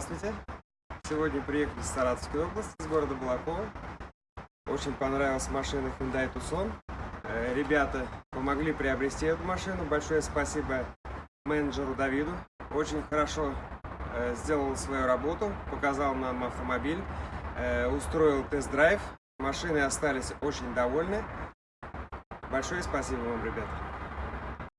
Здравствуйте. Сегодня приехали из Саратовской области, из города Балакова. Очень понравилась машина Hyundai Tucson. Э, ребята помогли приобрести эту машину. Большое спасибо менеджеру Давиду. Очень хорошо э, сделал свою работу, показал нам автомобиль, э, устроил тест-драйв. Машины остались очень довольны. Большое спасибо вам, ребята.